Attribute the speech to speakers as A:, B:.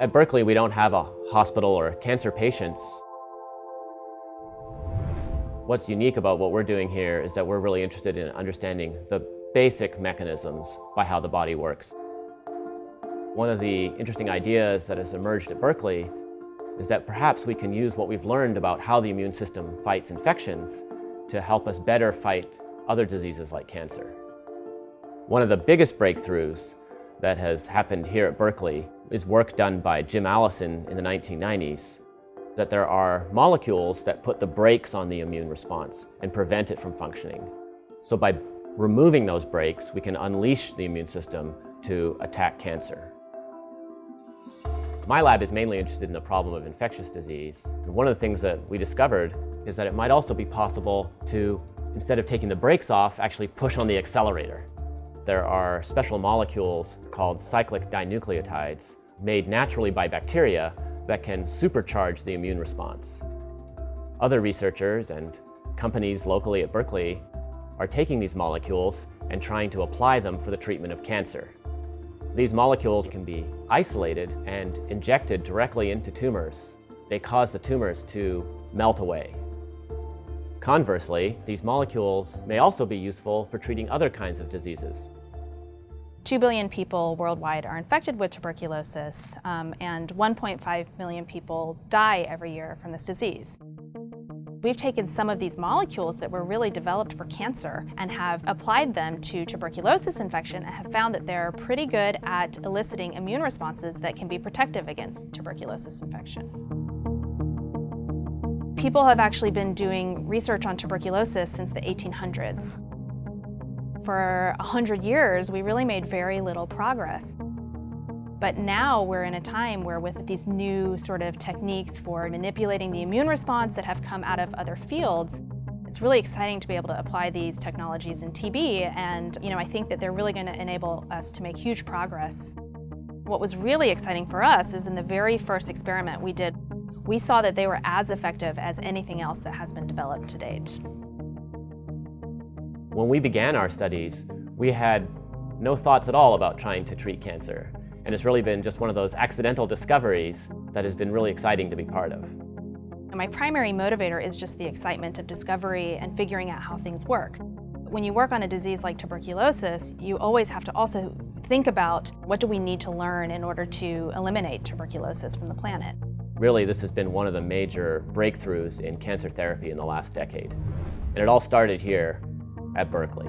A: At Berkeley, we don't have a hospital or cancer patients. What's unique about what we're doing here is that we're really interested in understanding the basic mechanisms by how the body works. One of the interesting ideas that has emerged at Berkeley is that perhaps we can use what we've learned about how the immune system fights infections to help us better fight other diseases like cancer. One of the biggest breakthroughs that has happened here at Berkeley is work done by Jim Allison in the 1990s, that there are molecules that put the brakes on the immune response and prevent it from functioning. So by removing those brakes, we can unleash the immune system to attack cancer. My lab is mainly interested in the problem of infectious disease. And one of the things that we discovered is that it might also be possible to, instead of taking the brakes off, actually push on the accelerator. There are special molecules called cyclic dinucleotides made naturally by bacteria that can supercharge the immune response. Other researchers and companies locally at Berkeley are taking these molecules and trying to apply them for the treatment of cancer. These molecules can be isolated and injected directly into tumors. They cause the tumors to melt away. Conversely, these molecules may also be useful for treating other kinds of diseases.
B: 2 billion people worldwide are infected with tuberculosis, um, and 1.5 million people die every year from this disease. We've taken some of these molecules that were really developed for cancer and have applied them to tuberculosis infection and have found that they're pretty good at eliciting immune responses that can be protective against tuberculosis infection. People have actually been doing research on tuberculosis since the 1800s. For 100 years, we really made very little progress. But now we're in a time where with these new sort of techniques for manipulating the immune response that have come out of other fields, it's really exciting to be able to apply these technologies in TB and you know I think that they're really going to enable us to make huge progress. What was really exciting for us is in the very first experiment we did we saw that they were as effective as anything else that has been developed to date.
A: When we began our studies, we had no thoughts at all about trying to treat cancer. And it's really been just one of those accidental discoveries that has been really exciting to be part of.
B: My primary motivator is just the excitement of discovery and figuring out how things work. When you work on a disease like tuberculosis, you always have to also think about what do we need to learn in order to eliminate tuberculosis from the planet.
A: Really, this has been one of the major breakthroughs in cancer therapy in the last decade. And it all started here at Berkeley.